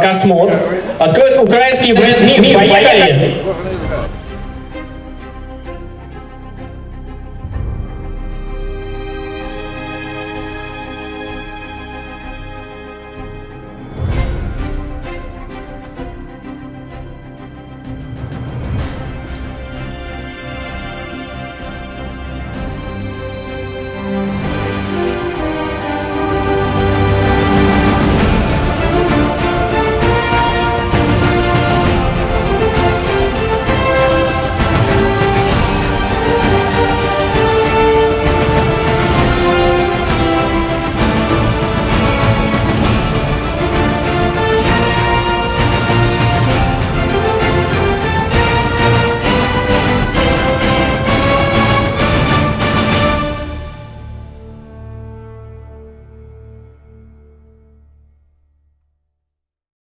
Космод откроет украинский бренд МИФ. Поехали!